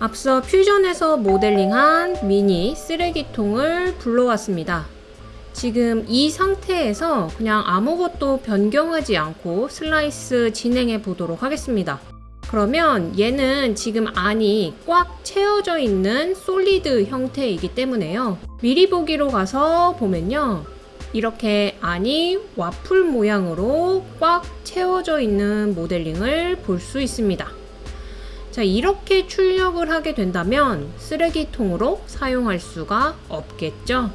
앞서 Fusion에서 모델링한 미니 쓰레기통을 불러왔습니다. 지금 이 상태에서 그냥 아무것도 변경하지 않고 슬라이스 진행해 보도록 하겠습니다. 그러면 얘는 지금 안이 꽉 채워져 있는 solid 형태이기 때문에요. 미리 보기로 가서 보면요. 이렇게 안이 와플 모양으로 꽉 채워져 있는 모델링을 볼 수 있습니다. 자, 이렇게 출력을 하게 된다면 쓰레기통으로 사용할 수가 없겠죠.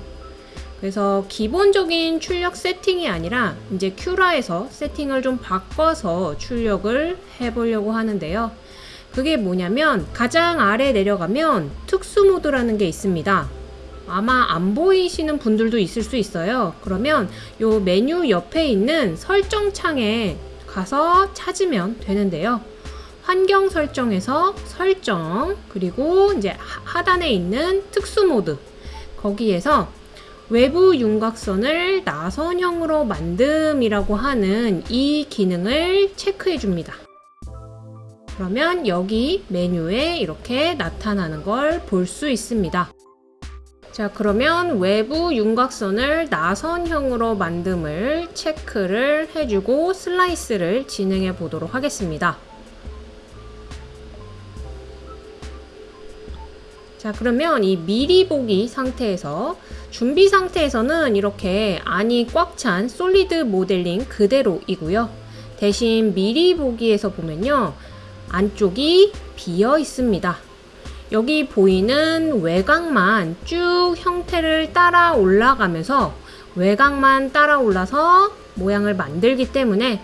그래서 기본적인 출력 세팅이 아니라 이제 큐라에서 세팅을 좀 바꿔서 출력을 해보려고 하는데요. 그게 뭐냐면 가장 아래 내려가면 특수 모드라는 게 있습니다. 아마 안 보이시는 분들도 있을 수 있어요. 그러면 요 메뉴 옆에 있는 설정 창에 가서 찾으면 되는데요. 환경 설정에서 설정 그리고 이제 하단에 있는 특수 모드 거기에서 외부 윤곽선을 나선형으로 만듦이라고 하는 이 기능을 체크해 줍니다. 그러면 여기 메뉴에 이렇게 나타나는 걸 볼 수 있습니다. 자 그러면 외부 윤곽선을 나선형으로 만듦을 체크를 해주고 슬라이스를 진행해 보도록 하겠습니다. 자 그러면 이 미리 보기 상태에서 준비 상태에서는 이렇게 안이 꽉 찬 솔리드 모델링 그대로이고요. 대신 미리 보기에서 보면요. 안쪽이 비어 있습니다. 여기 보이는 외곽만 쭉 형태를 따라 올라가면서 외곽만 따라 올라서 모양을 만들기 때문에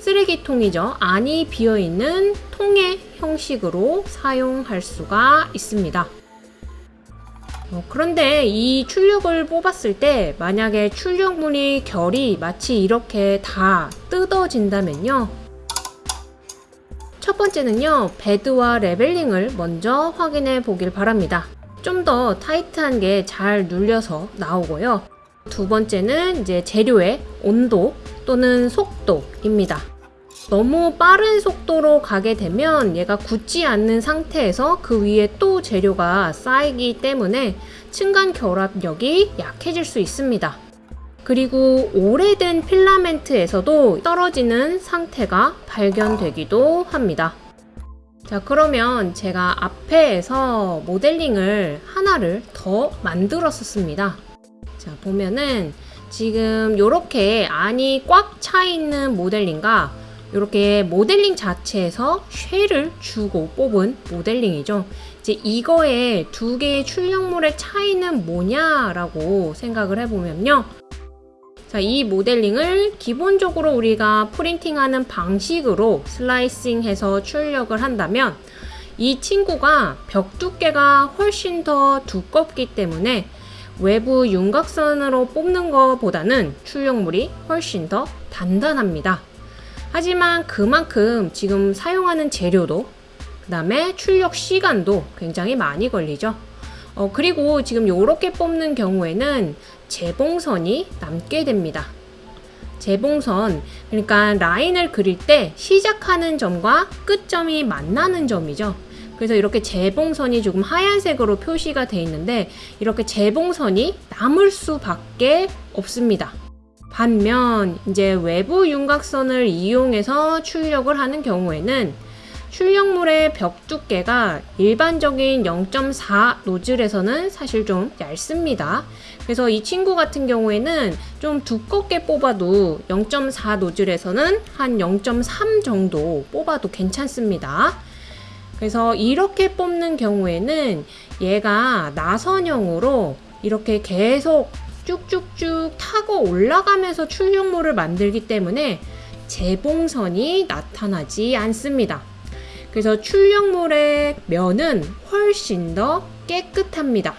쓰레기통이죠. 안이 비어있는 통의 형식으로 사용할 수가 있습니다. 어, 그런데 이 출력을 뽑았을 때 만약에 출력물이 결이 마치 이렇게 다 뜯어진다면요. 첫 번째는요. 베드와 leveling을 먼저 확인해 보길 바랍니다. 좀 더 타이트하게 잘 눌려서 나오고요. 두 번째는 이제 재료의 온도 또는 속도입니다. 너무 빠른 속도로 가게 되면 얘가 굳지 않는 상태에서 그 위에 또 재료가 쌓이기 때문에 층간 결합력이 약해질 수 있습니다. 그리고 오래된 필라멘트에서도 떨어지는 상태가 발견되기도 합니다. 자 그러면 제가 앞에서 모델링을 하나를 더 만들었었습니다. 자 보면은 지금 이렇게 안이 꽉 차 있는 모델링과 이렇게 모델링 자체에서 쉐를 주고 뽑은 모델링이죠. 이제 이거의 두 개의 출력물의 차이는 뭐냐라고 생각을 해보면요. 자, 이 모델링을 기본적으로 우리가 프린팅하는 방식으로 슬라이싱해서 출력을 한다면 이 친구가 벽 두께가 훨씬 더 두껍기 때문에 외부 윤곽선으로 뽑는 것보다는 출력물이 훨씬 더 단단합니다. 하지만 그만큼 지금 사용하는 재료도 그 다음에 출력 시간도 굉장히 많이 걸리죠. 어, 그리고 지금 이렇게 뽑는 경우에는 재봉선이 남게 됩니다. 재봉선, 그러니까 라인을 그릴 때 시작하는 점과 끝점이 만나는 점이죠. 그래서 이렇게 재봉선이 조금 하얀색으로 표시가 되어 있는데 이렇게 재봉선이 남을 수밖에 없습니다. 반면 이제 외부 윤곽선을 이용해서 출력을 하는 경우에는 출력물의 벽 두께가 일반적인 0.4 노즐에서는 사실 좀 얇습니다. 그래서 이 친구 같은 경우에는 좀 두껍게 뽑아도 0.4 노즐에서는 한 0.3 정도 뽑아도 괜찮습니다. 그래서 이렇게 뽑는 경우에는 얘가 나선형으로 이렇게 계속 쭉쭉쭉 타고 올라가면서 출력물을 만들기 때문에 재봉선이 나타나지 않습니다. 그래서 출력물의 면은 훨씬 더 깨끗합니다.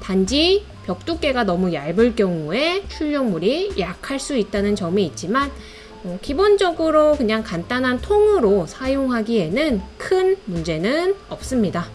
단지 벽 두께가 너무 얇을 경우에 출력물이 약할 수 있다는 점이 있지만 어, 기본적으로 그냥 간단한 통으로 사용하기에는 큰 문제는 없습니다.